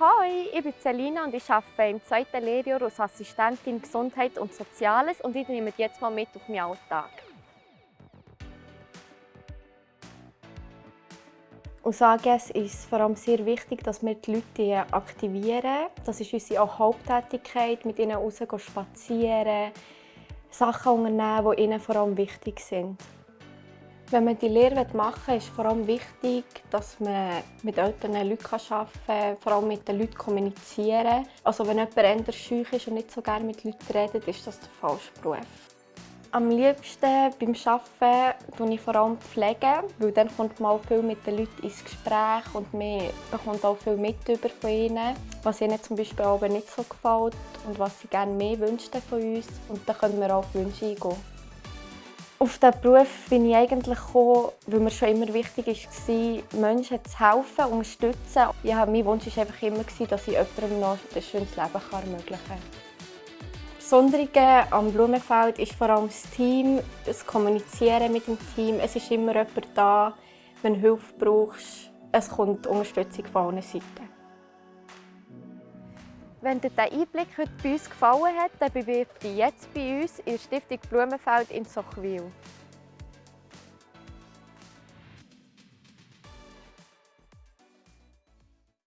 Hi, ich bin Selina und ich arbeite im zweiten Lehrjahr als Assistentin Gesundheit und Soziales und ich nehme jetzt mal mit auf meinen Alltag. Aus AGS ist es vor allem sehr wichtig, dass wir die Leute aktivieren. Das ist unsere Haupttätigkeit, mit ihnen raus spazieren, Sachen unternehmen, die ihnen vor allem wichtig sind. Wenn man die Lehre machen will, ist vor allem wichtig, dass man mit älteren Leuten arbeiten kann, vor allem mit den Leuten kommunizieren. Also wenn jemand eher schüch ist und nicht so gerne mit Leuten redet, ist das der falsche Beruf. Am liebsten beim Arbeiten pflege ich vor allem, pflegen, weil dann kommt man viel mit den Leuten ins Gespräch und man bekommt auch viel mit über von ihnen, was ihnen zum Beispiel aber nicht so gefällt und was sie gerne mehr wünschen von uns. Und dann können wir auch auf Wünsche eingehen. Auf diesen Beruf bin ich eigentlich gekommen, weil mir schon immer wichtig war, Menschen zu helfen, unterstützen. Ja, mein Wunsch war einfach immer, dass ich jemandem noch ein schönes Leben ermöglichen kann. Besondere am Blumenfeld ist vor allem das Team, das Kommunizieren mit dem Team. Es ist immer jemand da, wenn du Hilfe brauchst. Es kommt Unterstützung von allen Seiten. Wenn dir dieser Einblick heute bei uns gefallen hat, dann bewirb dich jetzt bei uns in der Stiftung Blumenfeld in Sochwil.